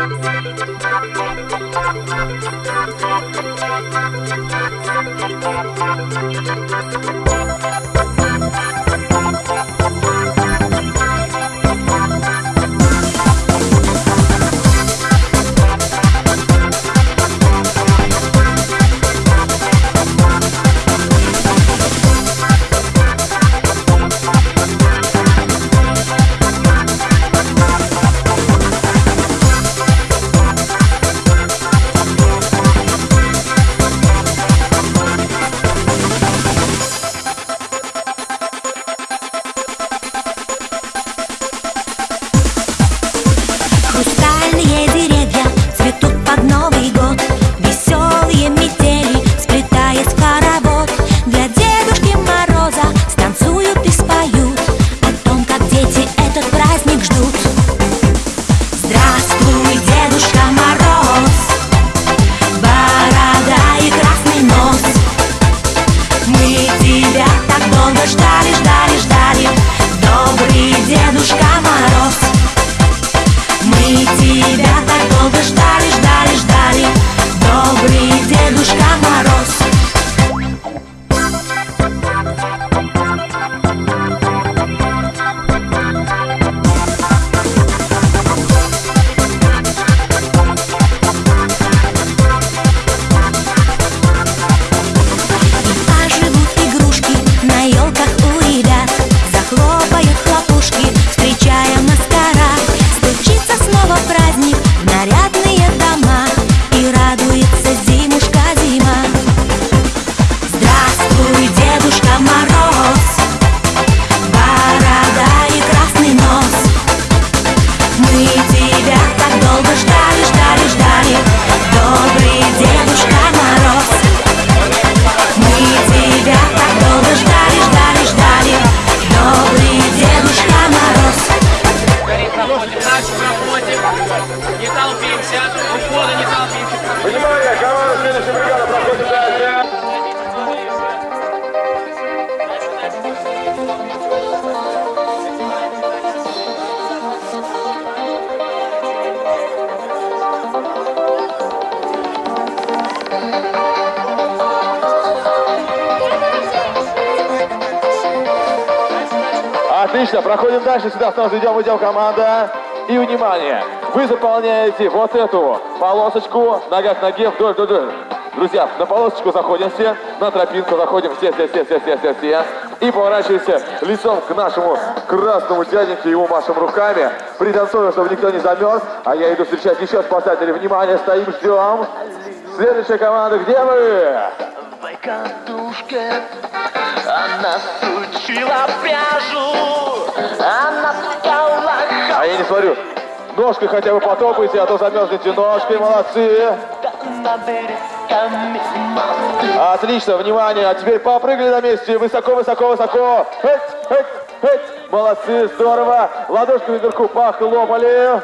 Отлично, заполняете вот эту полосочку, нога к ноге, вдоль, вдоль, вдоль. Друзья, на полосочку заходим все, на тропинку заходим все, все, все, все, все, все, все. И поворачиваемся лицом к нашему красному дяденьке, его машем руками. Пританцуем, чтобы никто не замерз. А я иду встречать еще спасателей. Внимание, стоим, ждем. Следующая команда, где вы? В катушке она сучила пряжу, она стала А я не смотрю. Ножкой хотя бы потопайте, а то замерзнете ножкой, молодцы. Отлично, внимание. А теперь попрыгали на месте. Высоко, высоко, высоко. Молодцы, здорово. Ладошками вверху похлопали.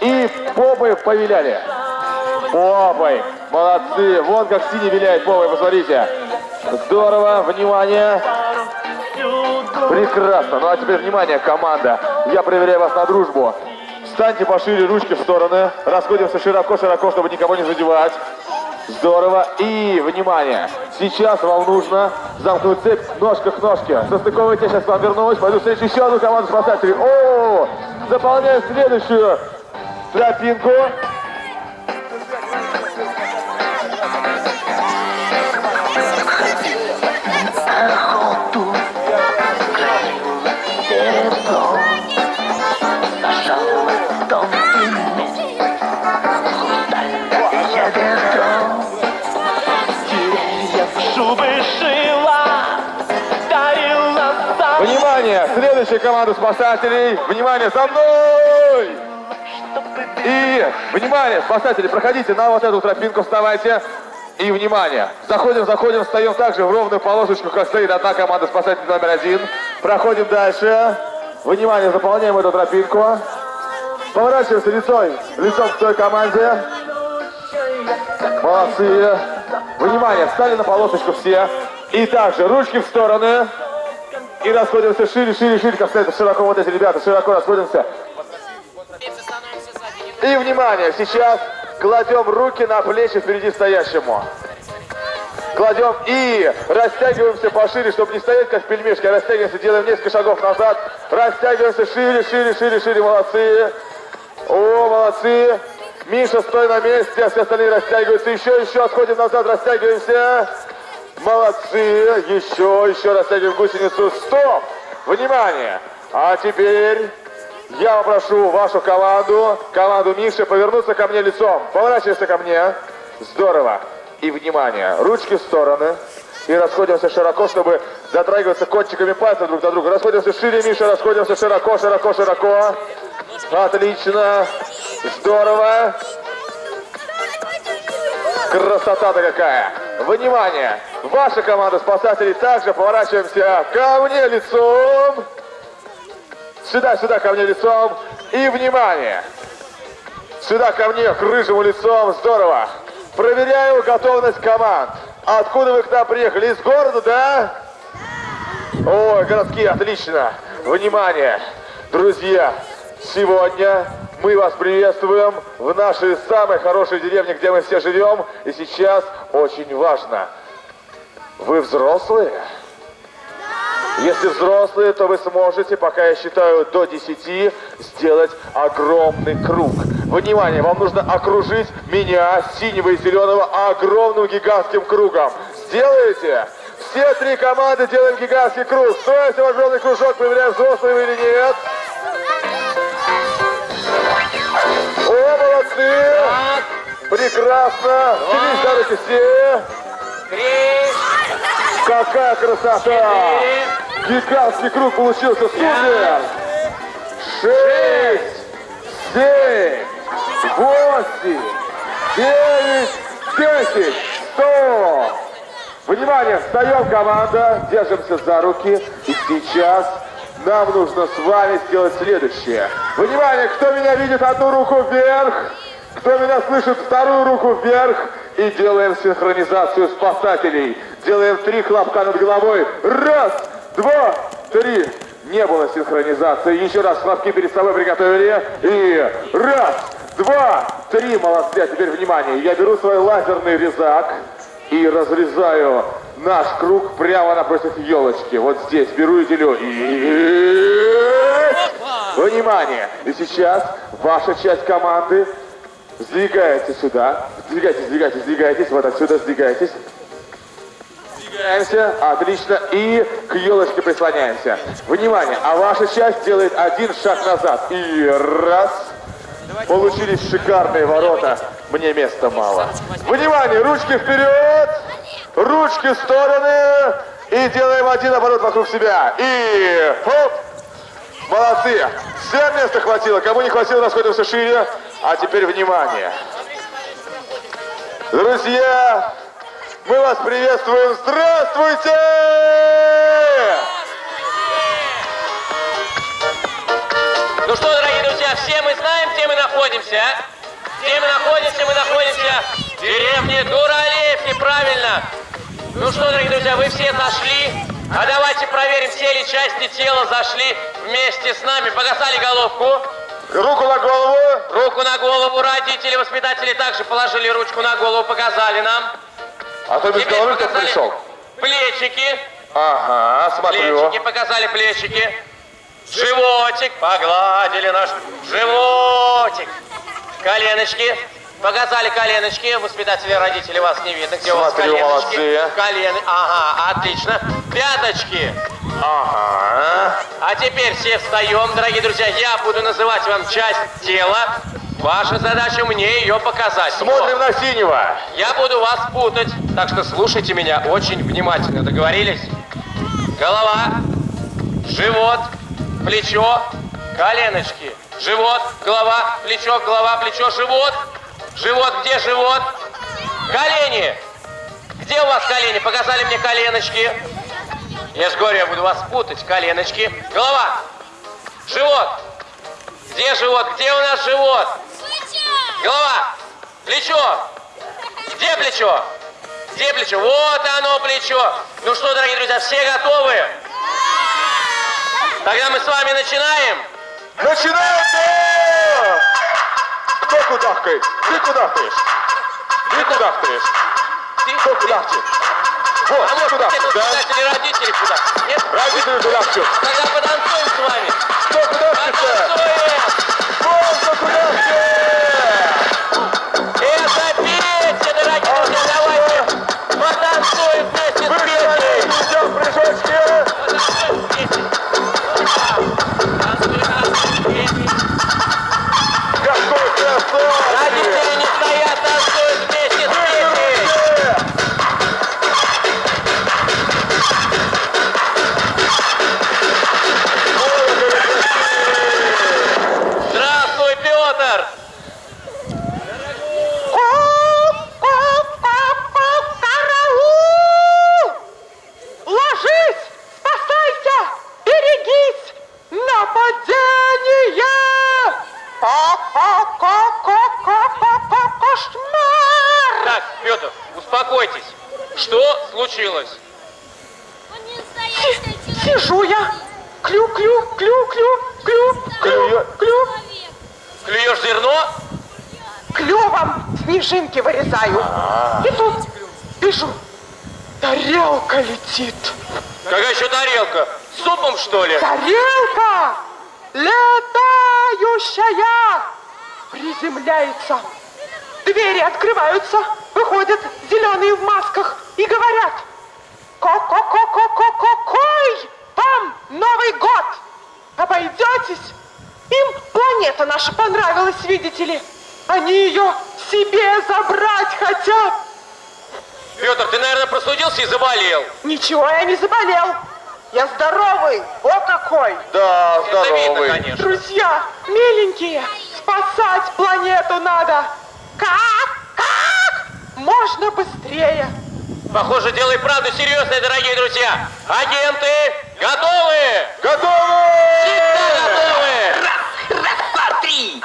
И попой повиляли. Попой. Молодцы. Вон как синий виляет попой, посмотрите. Здорово, внимание. Прекрасно. Ну а теперь внимание, команда. Я проверяю вас на дружбу. Встаньте пошире, ручки в стороны. Расходимся широко-широко, чтобы никого не задевать. Здорово. И, внимание, сейчас вам нужно замкнуть цепь ножка к ножке. Состыковывайте, я сейчас вам вернусь. Пойду встречу еще одну команду спасателей. О, заполняем следующую тропинку. Следующая команда спасателей. Внимание, за мной! И, внимание, спасатели, проходите на вот эту тропинку, вставайте. И, внимание, заходим, заходим, встаем также в ровную полосочку, как стоит одна команда спасателей номер один. Проходим дальше. Внимание, заполняем эту тропинку. Поворачиваемся лицом, лицом к той команде. Молодцы. Внимание, встали на полосочку все. И также ручки в стороны. И расходимся шире, шире, шире, как стоят широко вот эти ребята, широко расходимся. И, внимание, сейчас кладем руки на плечи впереди стоящему. Кладем и растягиваемся пошире, чтобы не стоять как пельмешки, а растягиваемся, делаем несколько шагов назад. Растягиваемся шире, шире, шире, шире, молодцы. О, молодцы. Миша, стой на месте, а все остальные растягиваются. Еще, еще, отходим назад, растягиваемся. Молодцы. Еще, еще растягиваем гусеницу. Стоп! Внимание! А теперь я попрошу вашу команду, команду Миши, повернуться ко мне лицом. Поворачивайся ко мне. Здорово. И внимание, ручки в стороны. И расходимся широко, чтобы затрагиваться кончиками пальцев друг на друга. Расходимся шире, Миша, расходимся широко, широко, широко. Отлично. Здорово. Красота-то какая! Внимание! Ваша команда спасателей также поворачиваемся ко мне лицом. Сюда, сюда, ко мне лицом. И внимание! Сюда ко мне, к рыжему лицом. Здорово. Проверяю готовность команд. Откуда вы к нам приехали? Из города, да? Ой, городские, отлично. Внимание, друзья, сегодня мы вас приветствуем в нашей самой хорошей деревне, где мы все живем. И сейчас очень важно. Вы взрослые? Если взрослые, то вы сможете, пока я считаю до 10, сделать огромный круг. Внимание, вам нужно окружить меня, синего и зеленого, огромным гигантским кругом. Сделаете? Все три команды делаем гигантский круг. Строите в огромный кружок, проверяем, взрослые вы или нет. О, молодцы! Прекрасно! Теперь давайте все! Какая красота! Гигантский круг получился, супер! Шесть, семь, восемь, девять, десять, сто! Внимание, встаем, команда, держимся за руки. И сейчас нам нужно с вами сделать следующее. Внимание, кто меня видит, одну руку вверх. Кто меня слышит, вторую руку вверх. И делаем синхронизацию спасателей. Делаем три хлопка над головой. Раз, два, три. Не было синхронизации. Еще раз хлопки перед собой приготовили. И раз, два, три. Молодцы. А теперь внимание. Я беру свой лазерный резак и разрезаю наш круг прямо напротив елочки. Вот здесь беру и делю. И... Внимание! И сейчас ваша часть команды сдвигается сюда. Сдвигайтесь, сдвигайтесь, сдвигайтесь. Вот отсюда сдвигайтесь. Сдвигаемся. Отлично. И к елочке прислоняемся. Внимание! А ваша часть делает один шаг назад. И раз. Получились шикарные ворота. Мне места мало. Внимание! Ручки вперед! Ручки в стороны! И делаем один оборот вокруг себя. И хоп! Молодцы! Всем места хватило. Кому не хватило, расходимся шире. А теперь внимание. Друзья, мы вас приветствуем. Здравствуйте! Ну что, дорогие друзья, все мы знаем, где мы находимся, а? Где мы находимся? Мы находимся в деревне Дуралеевки, правильно. Ну что, дорогие друзья, вы все зашли. А давайте проверим, все ли части тела зашли вместе с нами. Погасали головку. Руку на голову. Руку на голову. Родители, воспитатели также положили ручку на голову, показали нам. А то без Теперь головы кто пришел. Плечики. Ага, смотрю. Плечики, показали плечики. Животик, погладили наш животик. Коленочки, показали коленочки. Воспитатели, родители вас не видно. Где у вас Смотрю, коленочки? молодцы. Колены, ага, отлично. Пяточки. Ага. А теперь все встаем, дорогие друзья. Я буду называть вам часть тела. Ваша задача мне ее показать. Смотрим на синего. Я буду вас путать, так что слушайте меня очень внимательно. Договорились? Голова, живот, плечо, коленочки. Живот, голова, плечо, голова, плечо, живот. Живот, где живот? Колени. Где у вас колени? Показали мне коленочки. Я же говорю, я буду вас путать. Коленочки. Голова. Живот. Где живот? Где у нас живот? Голова. Плечо. Где плечо? Где плечо? Вот оно плечо. Ну что, дорогие друзья, все готовы? Тогда мы с вами начинаем. Начинаем! Кудахкаешь? Ты кудахкаешь? Ты кудахкаешь? Кто кудахчет? Вот, А может, кудахчешь, это да? кстати, родители куда? Нет? Родители кудахчут. Тогда потанцуем с вами. Кто кудахчется? Потанцуем! Вон кто кудахчет! Летающая приземляется. Двери открываются, выходят зеленые в масках и говорят Ко-ко-ко-ко-ко-какой вам Новый год! Обойдетесь? Им планета наша понравилась, видите ли. Они ее себе забрать хотят. Петр, ты, наверное, простудился и заболел. Ничего, я не заболел. Я здоровый, вот какой. Да, Это видно, здоровый. конечно. Друзья, миленькие, спасать планету надо. Как? Как? Можно быстрее. Похоже, дело и правда серьезное, дорогие друзья. Агенты готовы? Готовы! Всегда готовы! Раз, два, три.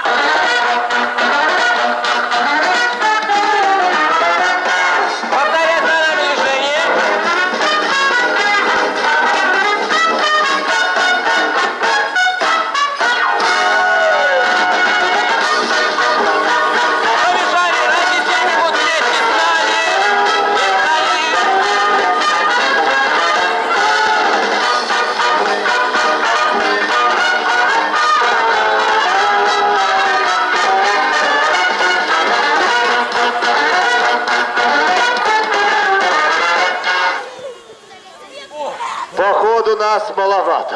Маловато.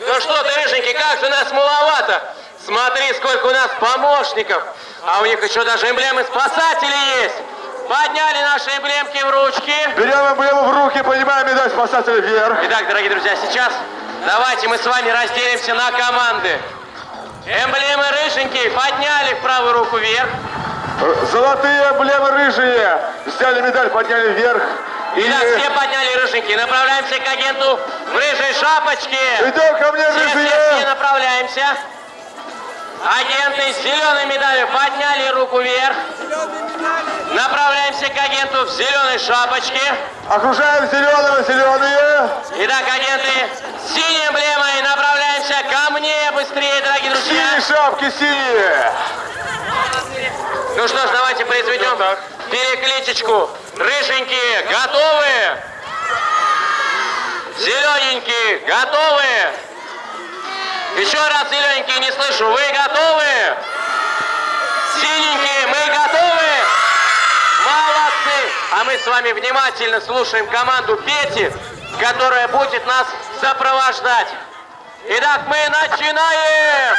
Ну что ты, рыженький, как же нас маловато? Смотри, сколько у нас помощников. А у них еще даже эмблемы спасателей есть. Подняли наши эмблемки в ручки. Берем эмблему в руки, поднимаем медаль спасателя вверх. Итак, дорогие друзья, сейчас давайте мы с вами разделимся на команды. Эмблемы рыженькие подняли в правую руку вверх. Золотые эмблемы рыжие. Взяли медаль, подняли вверх. Итак, все подняли рыженькие. Направляемся к агенту в рыжей шапочке. идем ко мне, Все, все, все рыжие. направляемся. Агенты с зеленой медалью подняли руку вверх. Направляемся к агенту в зеленой шапочке. Окружаем зеленые, зеленые. Итак, агенты с синей эмблемой направляемся ко мне быстрее, дорогие друзья. Синие шапки, синие. Ну что ж, давайте произведем перекличечку. Рыженькие, готовы? Зелененькие, готовы? Еще раз, зелененькие, не слышу. Вы готовы? Синенькие, мы готовы? Молодцы! А мы с вами внимательно слушаем команду Пети, которая будет нас сопровождать. Итак, мы начинаем!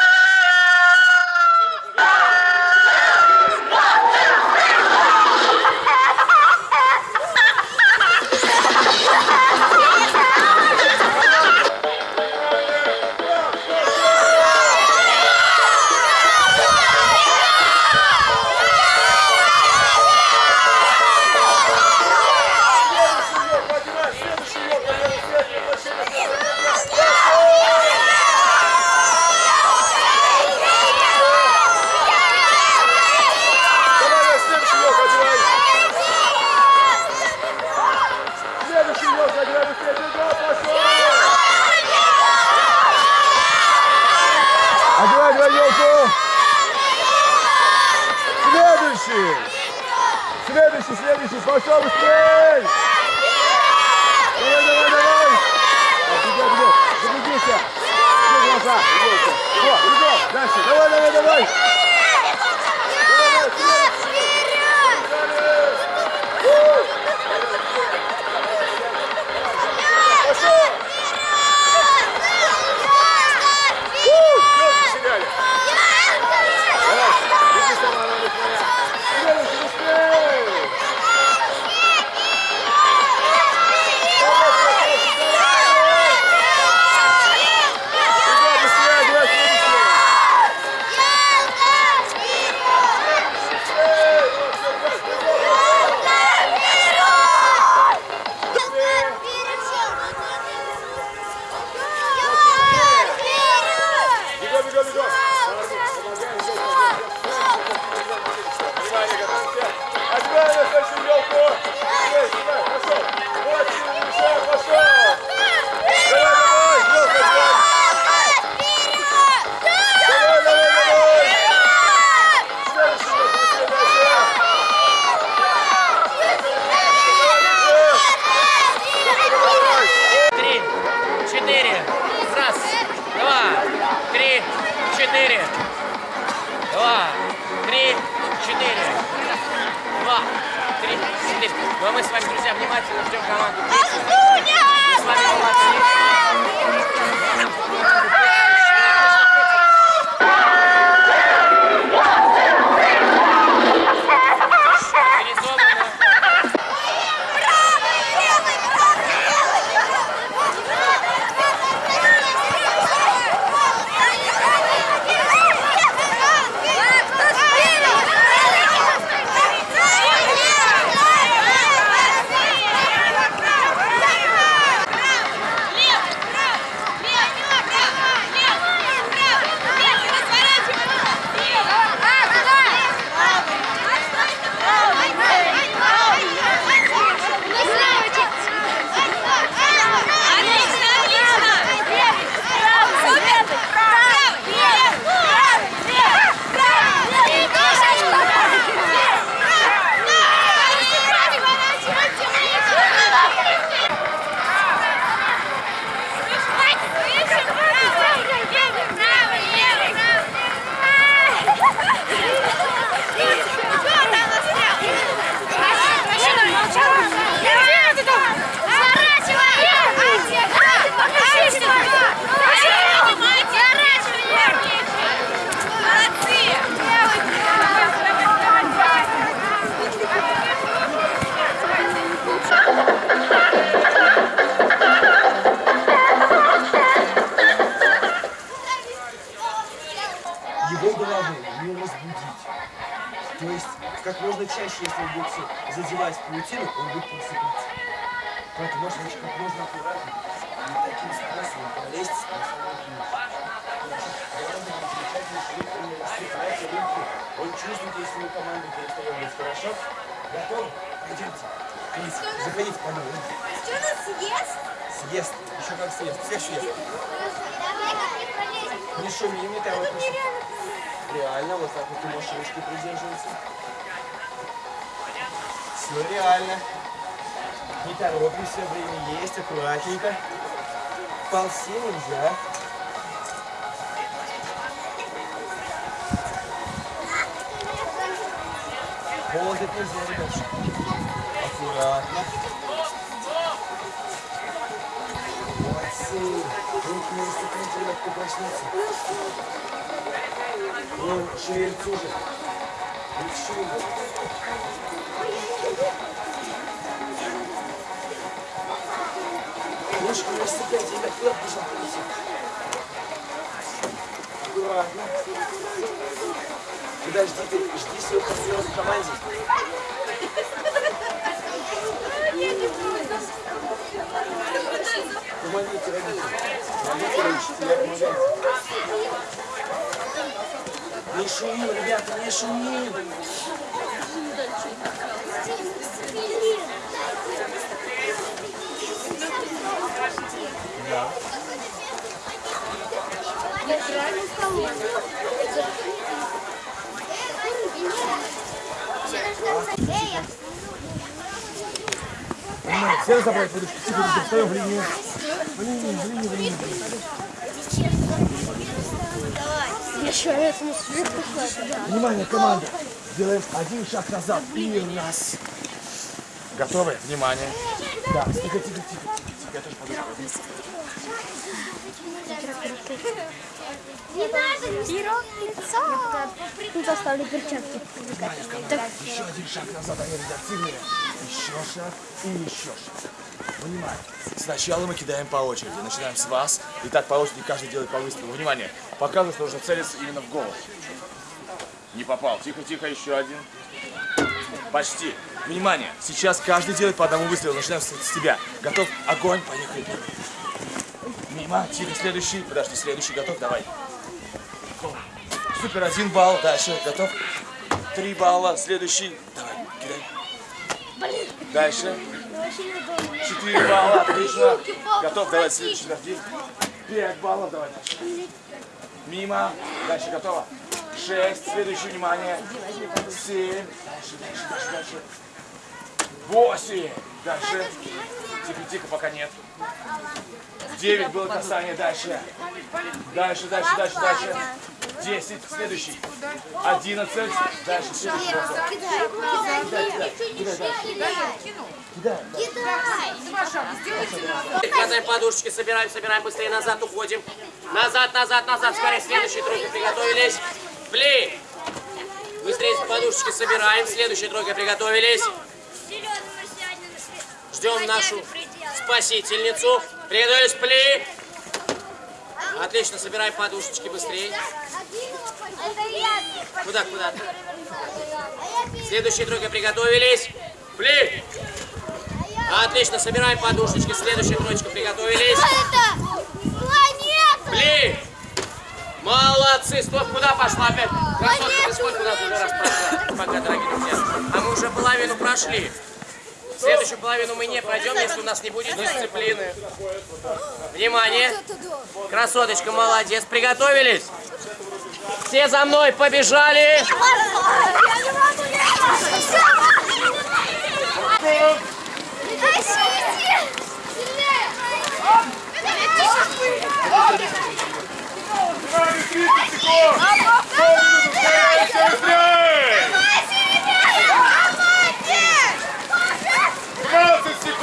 Задевать паутину, он будет просыпаться. Поэтому можно очень как можно аккуратнее, не таким способом пролезть расцепляйте руки. Он чувствует, если мы команду перестаем хорошо. Готовы? Пойдемте. Плиз, заходите по новой. Что нас съест? Съест. Еще как съест. Всех съест. Давай как не пролезем. Не шуми, не не шуми. Реально, вот так вот ты можешь ручки придерживаться. Все реально. Не торопимся, время есть, аккуратненько. Ползи нельзя. Ползать нельзя, ребятушки. Аккуратно. Молодцы. Руки не расцепите, легко проснуться. Вон, шевелится уже. Руки не расцепляйте, ребят, куда пожалуйста. Аккуратно. Подожди, ты жди своего партнера в команде. Помогите родителям. Помогите родителям, помогайте. Не шумим, ребята, не шумим. Да. Я Внимание, все разобрать подушки. Тихо, тихо, встаем в линию. В линию, в линию, в линию. Внимание, команда. Делаем один шаг назад и раз. Готовы? Внимание. Да, тихо, тихо, тихо. Не надо. Пирог, лицо. Тут оставлю перчатки. Еще один шаг назад, они редактивные. Еще шаг и еще шаг. Внимание. Сначала мы кидаем по очереди. Начинаем с вас. И так по очереди каждый делает по выстрелу. Внимание. Показывает, нужно целиться именно в голову. Не попал. Тихо, тихо, еще один. Почти. Внимание. Сейчас каждый делает по одному выстрелу. Начинаем с, с тебя. Готов? Огонь. Поехали. Мимо. Тихо. Следующий. Подожди. Следующий. Готов? Давай. Супер. Один балл. Дальше. Готов? Три балла. Следующий. Давай. Кидай. Дальше. Четыре балла. Отлично. Готов? Давай следующий. Подожди. Пять баллов. Давай дальше. Мимо. Дальше. Готово? Шесть. Следующее. Внимание. Семь. Дальше, дальше, дальше, дальше. Восемь. Дальше. Тихо, тихо, пока нет. Девять было касание. Дальше. Дальше, дальше, дальше, дальше. Десять. Следующий. Одиннадцать. Дальше. Следующий. Кидай, кидай, кидай. Кидай. Хватаем подушечки, собираем, собираем, быстрее назад уходим. Назад, назад, назад, скорее, следующие тройка приготовились. Пли! Быстрее подушечки собираем, следующая тройка приготовились. Ждем нашу спасительницу. Приготовились, пли! Отлично, собираем подушечки быстрее. Куда, куда? Следующая тройка приготовились. Пли! Отлично, собираем подушечки. Следующая троечка приготовились. Планета! Пли! Молодцы! Стоп, куда пошла опять? Красотка, ты сколько нас уже раз прошла? Пока, дорогие друзья. А мы уже половину прошли. Следующую половину мы не пройдем, если у нас не будет дисциплины. Внимание! Красоточка, молодец. Приготовились? Все за мной побежали!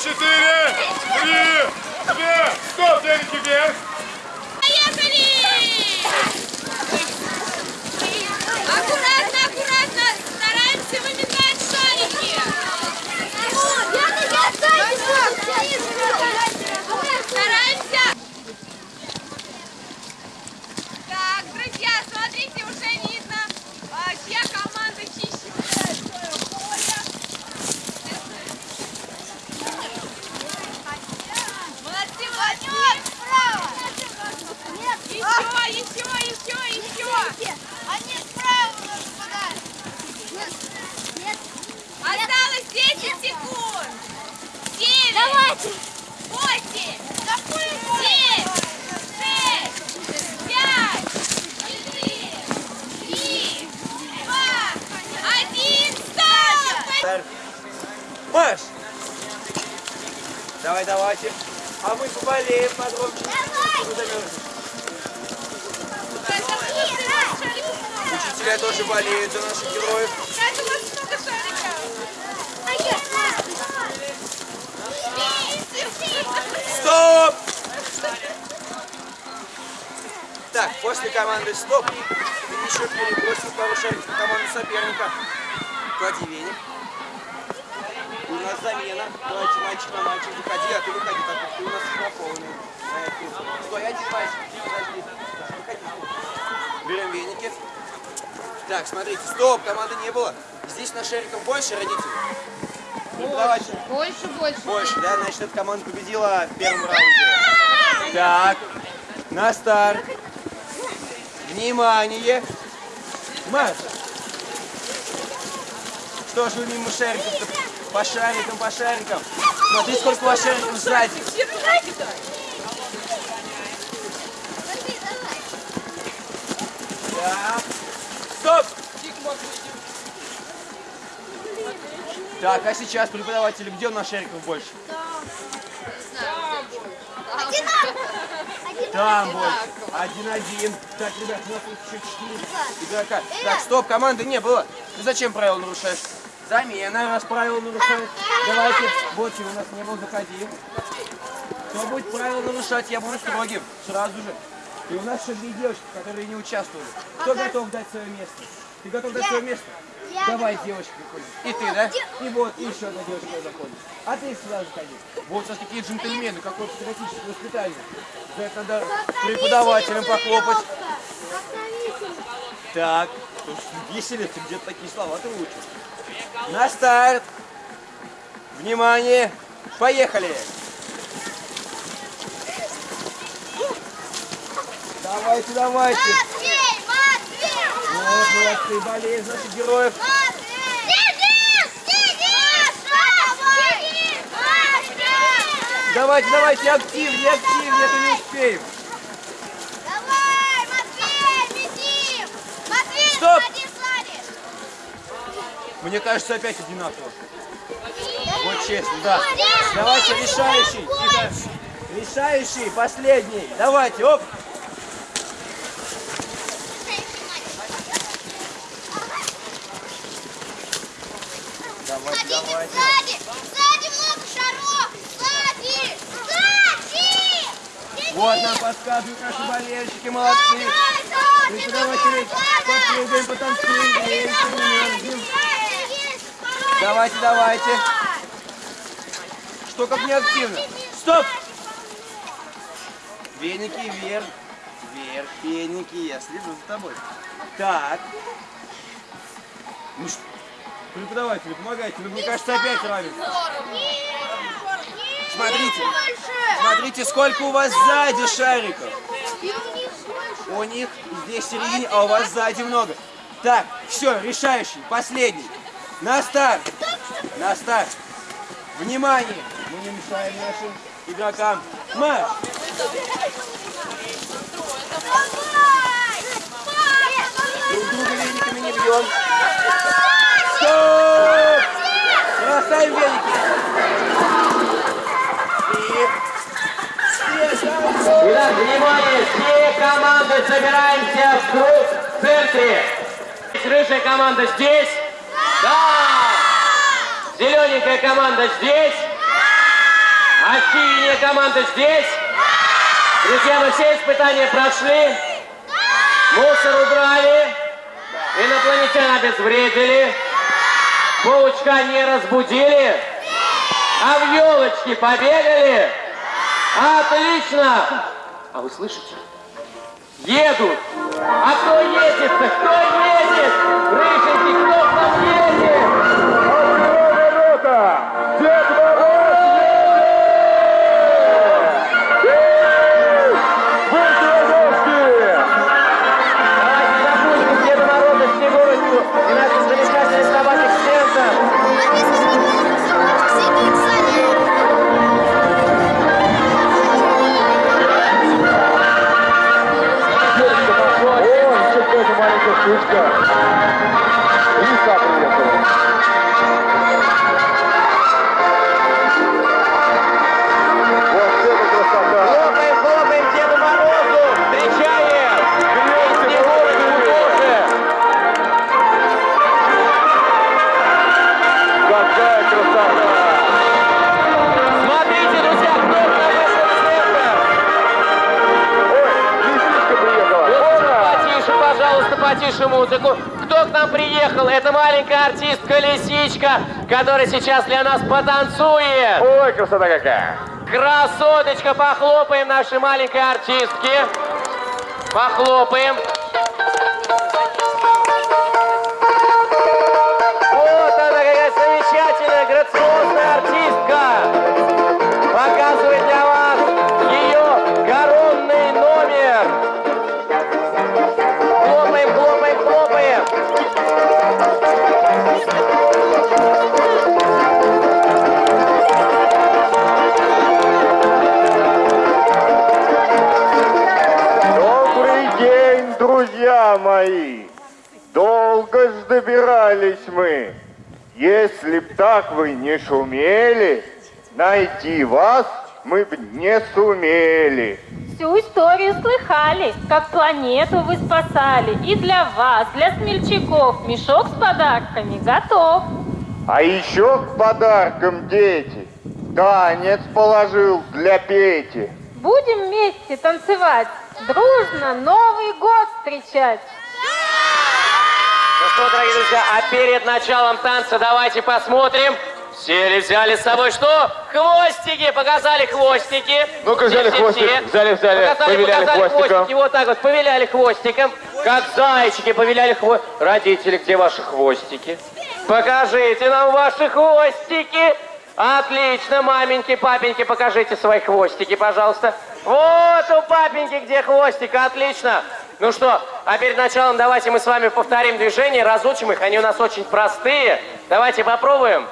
Четыре, три, две, стоп, деньги вверх. Аккуратно, аккуратно! Стараемся выметать шарики! Стараемся! Так, друзья, смотрите, уже видно, а, чья команда чище гуляет в своем поле. Молодцы, молодцы! Еще, еще, еще, еще! Они справа у нас попадают. Осталось 10 секунд! 9, Давайте. 8, 7, 6, 5, 4, 3, 2, 1, стоп! Маш! Давай, давайте. А мы поболеем подробнее. Учителя тоже болеют за наших героев. Как у вас много шариков? Стоп! Так, после команды стоп ты еще перебросил пару шариков на команду соперника. Клади веник. У нас замена. Давайте мальчик на мальчик. Выходи, а ты выходи, так как ты у нас на полную. Стой, один мальчик. Подожди. Выходи. Берем веники. Так, смотрите, стоп, команды не было. Здесь на шариков больше родителей. Ну, давайте. Больше, больше. Больше, да? Значит, эта команда победила в первом раунде. Так, на старт. Внимание! Марш! Что ж вы мимо шариков-то? По шарикам, по шарикам. Смотри, сколько у вас шариков сзади. Стоп! Так, а сейчас преподаватели, где у нас шариков больше? Там больше. Один-один. Так, ребят, у нас тут еще четыре игрока. Так, стоп, команды не было. Ты зачем правила нарушаешь? Замена, раз правила нарушаешь. Давайте, вот у нас не было, заходи. Кто будет правила нарушать, я буду строгим. Сразу же. И у нас еще две девочки, которые не участвовали. Кто готов дать свое место? Ты готов дать свое место? Давай, девочка, приходи. И ты, да? И вот, и еще одна девочка заходит. А ты сюда заходи. Вот сейчас такие джентльмены, какое патриотическое воспитание. За это надо преподавателям похлопать. Так, веселится, где-то такие слова ты учишь. На старт. Внимание. Поехали. Давайте, давайте. Вот, молодцы, болезнь наших героев. Давайте, давайте, активнее, активнее, это не успеем. Давай, Матвей, летим! Матвей, Стоп! Мне кажется, опять одинаково. Вот честно, да. Давайте, решающий. Решающий, последний. Давайте, оп. Давайте, Смотрите, давайте. сзади! Сзади много шаров! Сзади! Сзади! Вот нам подсказывают наши болельщики, молодцы. Преподаватели, попрыгаем, потанцуем, греемся, не мерзнем. Давайте, давайте. Что как неактивно? Стоп! Веники вверх. Вверх, веники, я слежу за тобой. Так. Ну что, преподаватели, помогайте. Ну, мне кажется, опять равенство. Смотрите. Смотрите, сколько у вас сзади шариков. У них здесь середине, а у вас сзади много. Так, все, решающий, последний. На старт. На старт. Внимание. Мы не мешаем нашим игрокам. Марш. Друг друга вениками не бьем. Стоп! Бросаем веники. И... Встречаемся. Итак, внимание, все команды собираемся в круг в центре. Рыжая команда здесь. Да. Зелененькая команда здесь. А синяя команда здесь. Друзья, мы все испытания прошли. Мусор убрали. Инопланетян обезвредили. Паучка не разбудили. А в елочки побегали. Отлично! А вы слышите? Едут! А кто едет-то? Кто едет? Рыженький, кто там едет? Потише музыку. Кто к нам приехал? Это маленькая артистка Лисичка, которая сейчас для нас потанцует. Ой, красота какая! Красоточка, похлопаем нашей маленькой артистке. Похлопаем. Ж добирались мы. Если б так вы не шумели, найти вас мы б не сумели. Всю историю слыхали, как планету вы спасали. И для вас, для смельчаков, мешок с подарками готов. А еще к подаркам дети танец положил для Пети. Будем вместе танцевать, дружно Новый год встречать. Что, дорогие друзья, а перед началом танца давайте посмотрим. Сели, взяли с собой что? Хвостики, показали хвостики. Ну-ка, взяли Все, все, хвостик, все. взяли, взяли, показали, повиляли показали хвостиком. хвостики, вот так вот, повиляли хвостиком. Как зайчики повиляли хвостиком. Родители, где ваши хвостики? Покажите нам ваши хвостики. Отлично, маменьки, папеньки, покажите свои хвостики, пожалуйста. Вот у папеньки где хвостик, отлично. Ну что, а перед началом давайте мы с вами повторим движения, разучим их, они у нас очень простые. Давайте попробуем,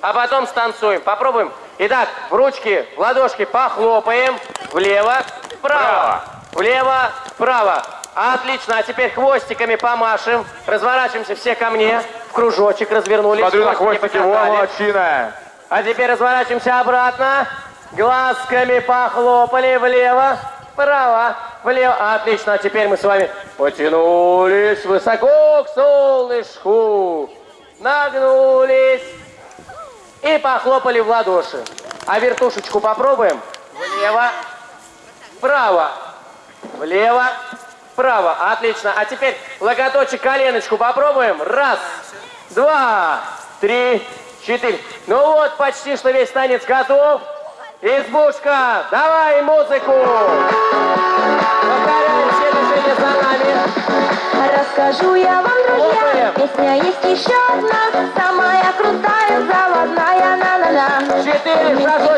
а потом станцуем. Попробуем. Итак, в ручки, в ладошки похлопаем. Влево, вправо, влево, вправо. Отлично, а теперь хвостиками помашем. Разворачиваемся все ко мне. В кружочек развернулись. Смотрю на хвостики во, молодчина. А теперь разворачиваемся обратно. Глазками похлопали влево, вправо, влево. Отлично, а теперь мы с вами потянулись высоко к солнышку. Нагнулись и похлопали в ладоши. А вертушечку попробуем. Влево, вправо, влево, вправо. Отлично. А теперь локоточек, коленочку попробуем. Раз, два, три, четыре. Ну вот, почти что весь танец готов. Избушка, давай музыку. Повторяем все движения за нами. Расскажу я вам, друзья, Хлопаем. песня есть еще одна, самая крутая, заводная, на-на-на. Четыре шажочка,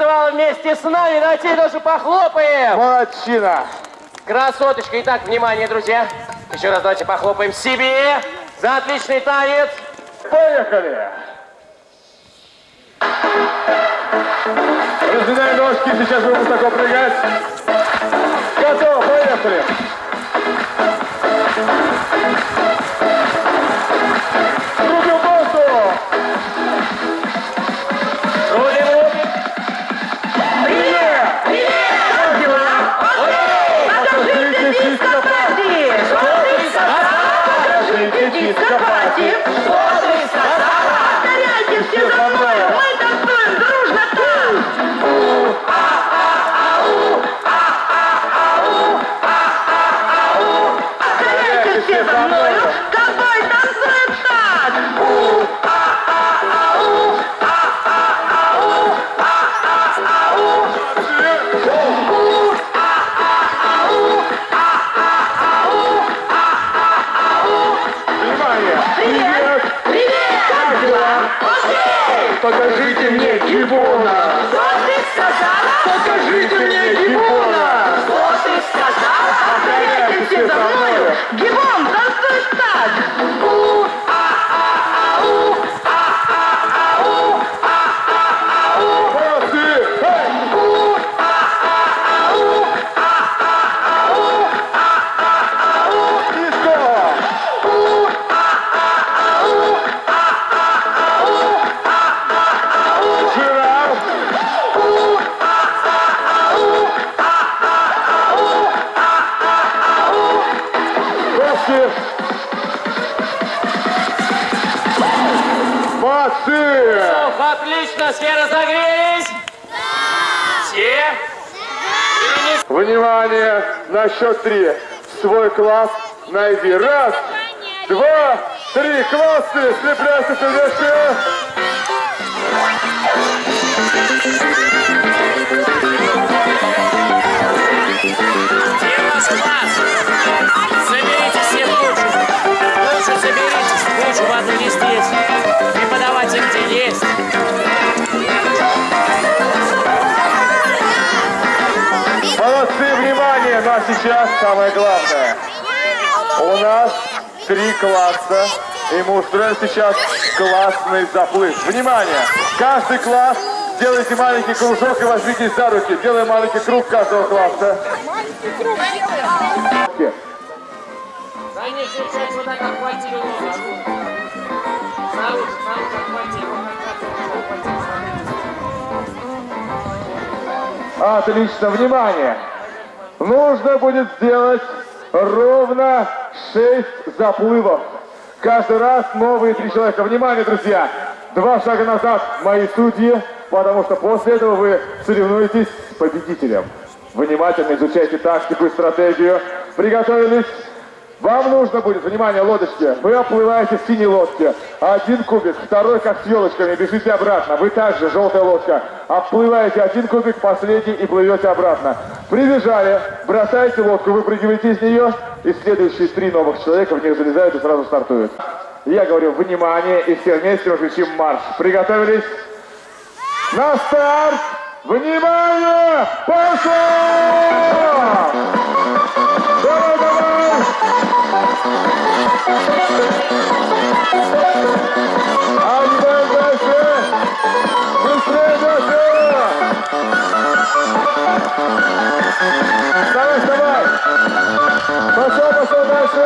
танцевала вместе с нами. Давайте ей тоже похлопаем. Молодчина. Красоточка. Итак, внимание, друзья. Еще раз давайте похлопаем себе за отличный танец. Поехали. Разминаем ножки, сейчас будем высоко прыгать. Готово, поехали. Руки Где ваш класс? Соберитесь все в кучу. Лучше соберитесь в кучу, не здесь. Преподаватель где есть. Молодцы, внимание! Ну а сейчас самое главное. У нас три класса, и мы устроим сейчас классный заплыв. Внимание! Каждый класс делайте маленький кружок и возьмитесь за руки. Делаем маленький круг каждого класса. Конечно, сейчас вот так обхватили ногу. Снаружи, снаружи обхватили. Отлично, внимание! Нужно будет сделать ровно 6 заплывов. Каждый раз новые три человека. Внимание, друзья! Два шага назад, мои судьи, потому что после этого вы соревнуетесь с победителем. Внимательно изучайте тактику и стратегию. Приготовились? Вам нужно будет, внимание, лодочки, вы оплываете в синей лодке. Один кубик, второй как с елочками, бежите обратно. Вы также, желтая лодка, оплываете один кубик, последний и плывете обратно. Прибежали, бросаете лодку, выпрыгиваете из нее, и следующие три новых человека в них залезают и сразу стартуют. Я говорю, внимание, и все вместе кричим марш. Приготовились? На старт! Внимание! Пошел! Вставай, вставай! Пошел, пошел дальше!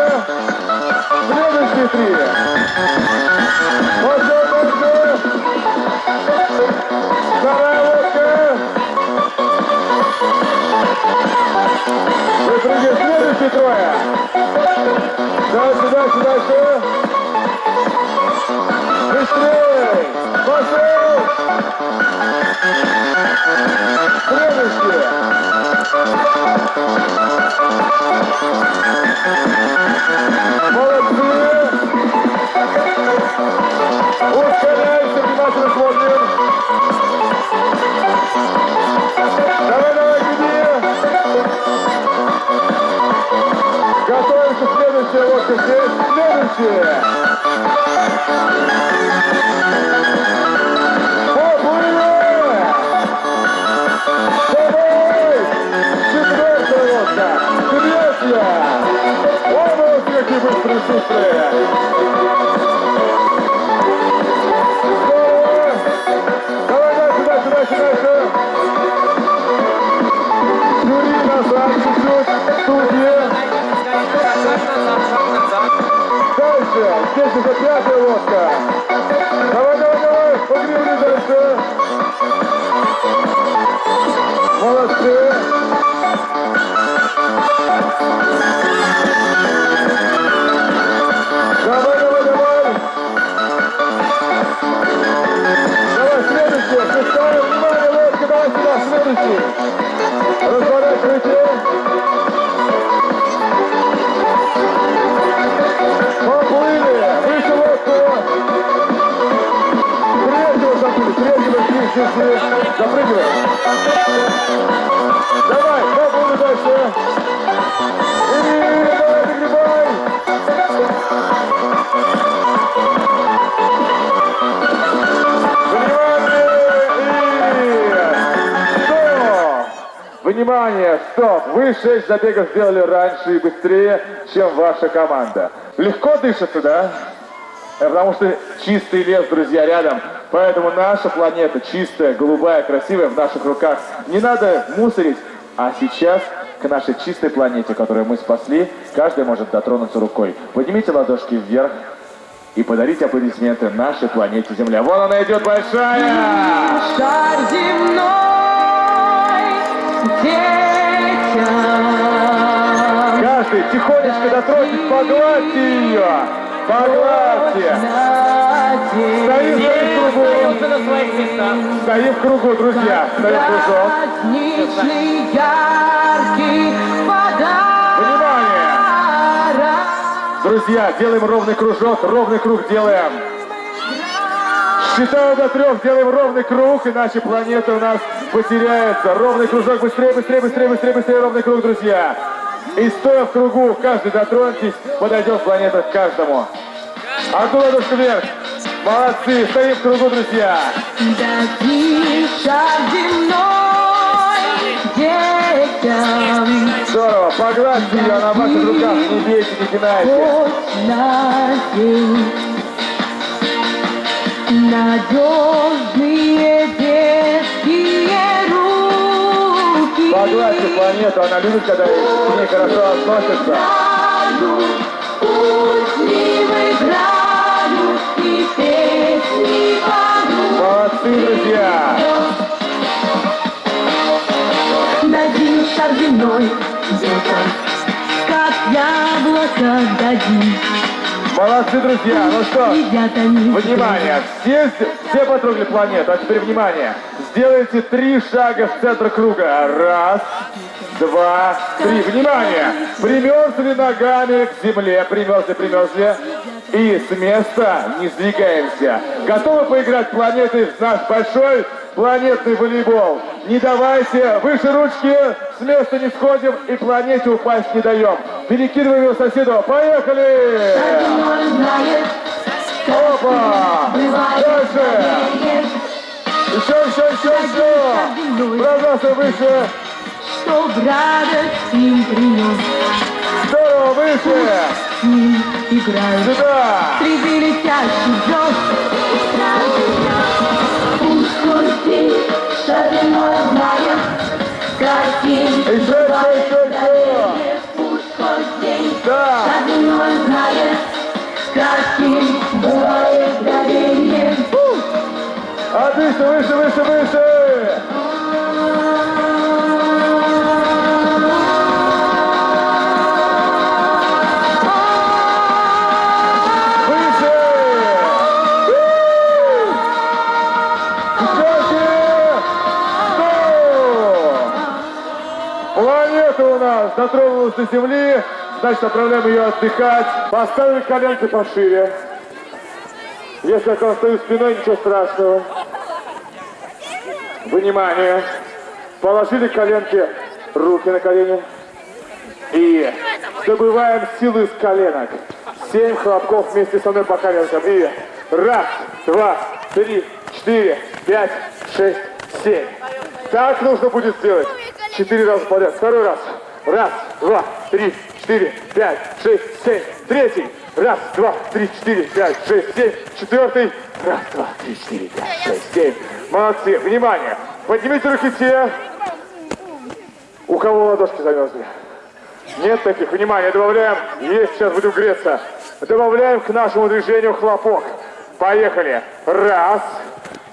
Следующие три! Пошел дальше! Вторая лодка! Выпрыгивай, следующие трое! Дальше, дальше, дальше! Быстрее! Пошел! Следующие! Молодцы! Ускоряйся, внимательно смотрим! Давай, давай, беги! Готовимся, следующая лодка здесь, следующая! Поплыли! Давай! Четвертая лодка! Третья! О, вот какие быстрые, шустрые! Дальше, здесь уже пятая лодка. Давай, давай, давай, погребли дальше. Молодцы. Давай, давай, давай. Давай, следующая, шестая, внимание, лодка, давай сюда, следующий. Разворачивайте. Запрыгивай! Давай, поплыли дальше! И давай, догребай! Внимание! Стоп! Вы шесть забегов сделали раньше и быстрее, чем ваша команда. Легко дышится, да? Э, Потому что чистый лес, друзья, рядом. Поэтому наша планета чистая, голубая, красивая в наших руках. Не надо мусорить. А сейчас к нашей чистой планете, которую мы спасли, каждый может дотронуться рукой. Поднимите ладошки вверх и подарите аплодисменты нашей планете Земля. Вон она идет большая! Шар земной детям. Каждый тихонечко дотроньтесь, погладьте ее! Погладьте! Стоим, стоим в кругу. Остаются на своих местах. Стоим в кругу, друзья. Стоим в кружок. Праздничный, яркий Внимание! подарок. Друзья, делаем ровный кружок, ровный круг делаем. Считаю до трех, делаем ровный круг, иначе планета у нас потеряется. Ровный кружок, быстрее, быстрее, быстрее, быстрее, быстрее, ровный круг, друзья. И стоя в кругу, каждый дотроньтесь, подойдет планета к каждому. Одну ладошку вверх. Молодцы, стоим в кругу, друзья. Здорово, погладьте ее на ваших руках, не бейте, не пинайте. Надежные детские руки. Погладьте планету, она любит, когда к ней хорошо относятся. Играют, пусть Молодцы, друзья. Дадим детям, как яблоко дадим. Молодцы, друзья. Ну что, Внимание! Все, все потрогали планету, а теперь внимание! Сделайте три шага в центр круга. Раз, два, три. Внимание! Примерзли ногами к земле. Примерзли, примерзли. И с места не сдвигаемся. Готовы поиграть планеты в наш большой планетный волейбол? Не давайте, выше ручки, с места не сходим и планете упасть не даем. Перекидываем его соседу. Поехали! Опа! Дальше! Еще, еще, еще, еще! Пробрался выше! что в радость им принес. Здорово, выше! Играют Сюда! среди летящих звезд. Дотронулась до Земли, значит отправляем ее отдыхать. Поставили коленки пошире. Если я стою спиной, ничего страшного. Внимание! Положили коленки, руки на колени. И добываем силы из коленок. Семь хлопков вместе со мной по коленкам. И раз, два, три, четыре, пять, шесть, семь. Так нужно будет сделать. Четыре раза подряд. Второй раз. Раз, два, три, четыре, пять, шесть, семь. Третий. Раз, два, три, четыре, пять, шесть, семь. Четвертый. Раз, два, три, четыре, пять, шесть, семь. Молодцы. Внимание. Поднимите руки те, у кого ладошки замерзли. Нет таких. Внимание, добавляем. Есть, сейчас будем греться. Добавляем к нашему движению хлопок. Поехали. Раз,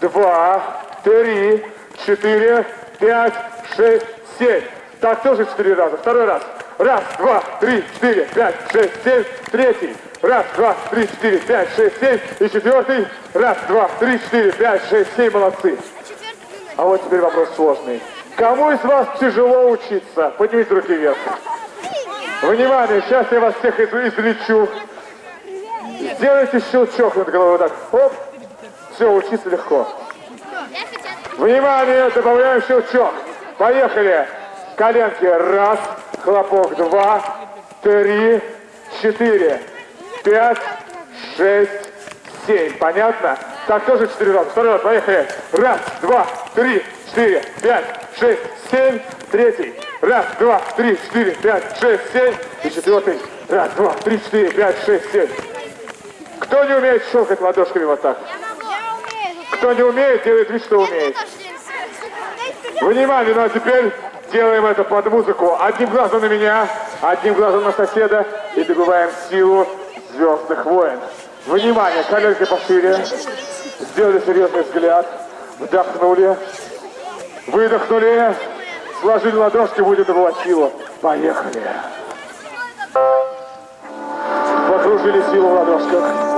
два, три, четыре, пять, шесть, семь. Так, тоже четыре раза. Второй раз. Раз, два, три, четыре, пять, шесть, семь. Третий. Раз, два, три, четыре, пять, шесть, семь. И четвертый. Раз, два, три, четыре, пять, шесть, семь. Молодцы. А вот теперь вопрос сложный. Кому из вас тяжело учиться? Поднимите руки вверх. Внимание, сейчас я вас всех из- излечу. Сделайте щелчок над головой, так. Оп. Все, учиться легко. Внимание, добавляем щелчок. Поехали. Коленки. Раз, хлопок. Два, три, четыре, пять, шесть, семь. Понятно? Так, тоже четыре раза. Второй раз, поехали. Раз, два, три, четыре, пять, шесть, семь. Третий. Раз, два, три, четыре, пять, шесть, семь. И четвертый. Раз, два, три, четыре, пять, шесть, семь. Кто не умеет щелкать ладошками вот так? Кто не умеет, делает вид, что умеет. Внимание, ну а теперь делаем это под музыку. Одним глазом на меня, одним глазом на соседа и добываем силу звездных войн. Внимание, коленки пошире. Сделали серьезный взгляд. Вдохнули. Выдохнули. Сложили ладошки, будем добывать силу. Поехали. Покружили силу в ладошках.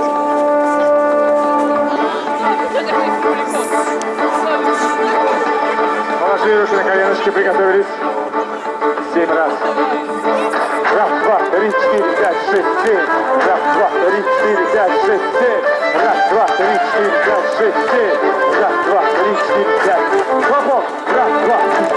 Руки на коленочки, приготовились. Семь раз. Раз, два, три, четыре, пять, шесть, семь. Раз, два, три, четыре, пять, шесть, семь. Раз, два, три, четыре, пять, шесть, семь. Раз, два, три, четыре, пять. Хлопок. Раз, два.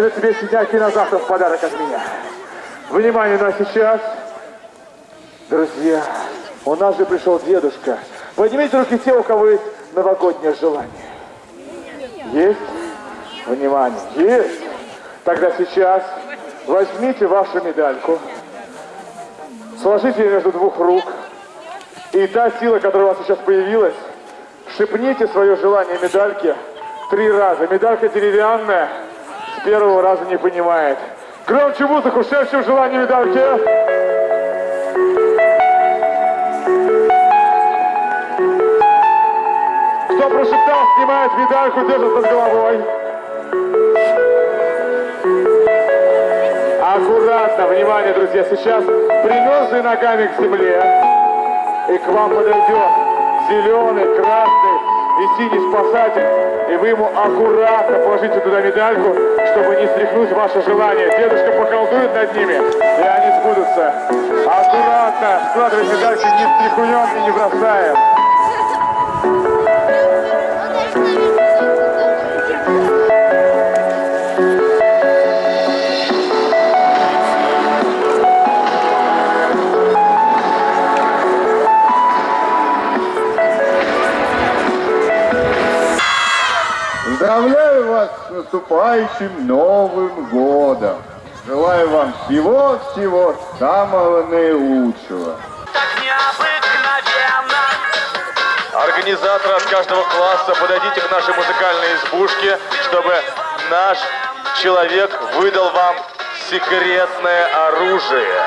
Это тебе синяки на завтра в подарок от меня. Внимание, ну а сейчас, друзья, у нас же пришел дедушка. Поднимите руки те, у кого есть новогоднее желание. Есть? Внимание, есть? Тогда сейчас возьмите вашу медальку, сложите ее между двух рук, и та сила, которая у вас сейчас появилась, шепните свое желание медальке три раза. Медалька деревянная, с первого раза не понимает. Громче музыку, шепчем желание медальки. Кто прошептал, снимает медальку, держит над головой. Аккуратно, внимание, друзья, сейчас примерзли ногами к земле, и к вам подойдет зеленый, красный и синий спасатель, и вы ему аккуратно положите туда медальку, чтобы не стряхнуть ваше желание. Дедушка поколдует над ними, и они сбудутся. Аккуратно складывайте медальки, не стряхнем и не бросаем. Наступающим Новым годом! Желаю вам всего-всего самого наилучшего! Организаторы от каждого класса, подойдите к нашей музыкальной избушке, чтобы наш человек выдал вам секретное оружие.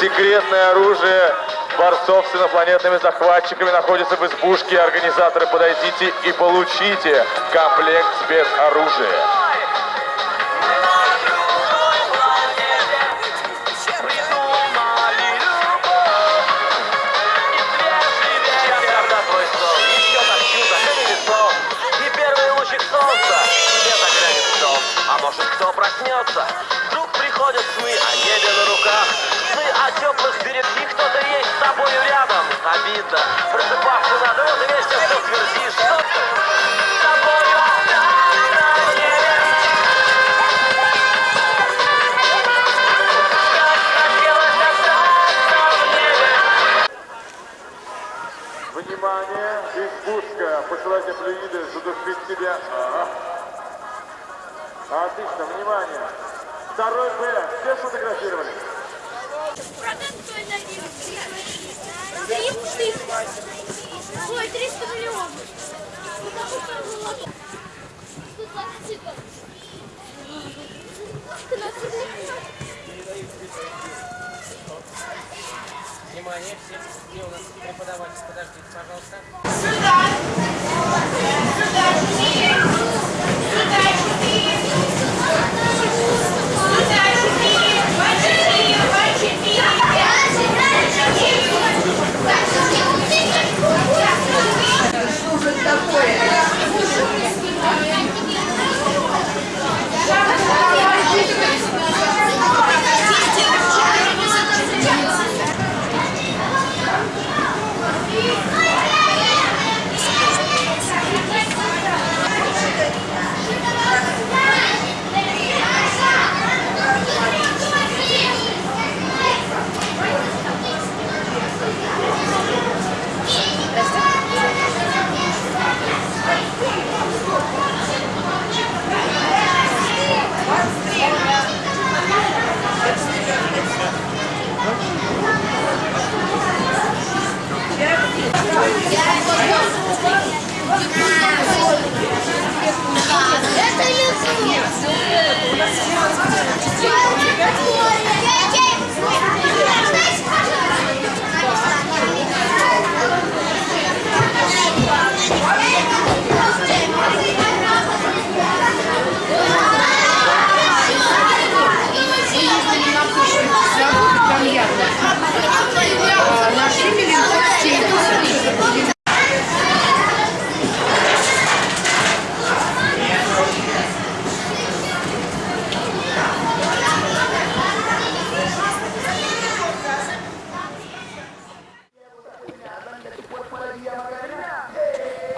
Секретное оружие борцов с инопланетными захватчиками находится в избушке. Организаторы, подойдите и получите комплект в дом. А проснется? Вдруг приходят сны о небе на руках. О теплых берегах, кто-то есть с тобою рядом. Обидно, просыпаться надо, вот и весь ты твердишь, с тобою. Внимание, избушка. Посылайте флюиды, задушить себя. Ага. Отлично, внимание. Второй Б. Все сфотографировали? Ой, 300 миллионов. Внимание, все, где у нас преподаватель, подождите, пожалуйста. Сюда! Сюда! Сюда, четыре! Сюда, четыре! По четыре, по четыре! Что же такое?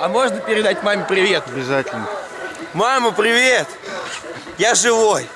А передать маме привет? Обязательно. Мама, привет! Я живой.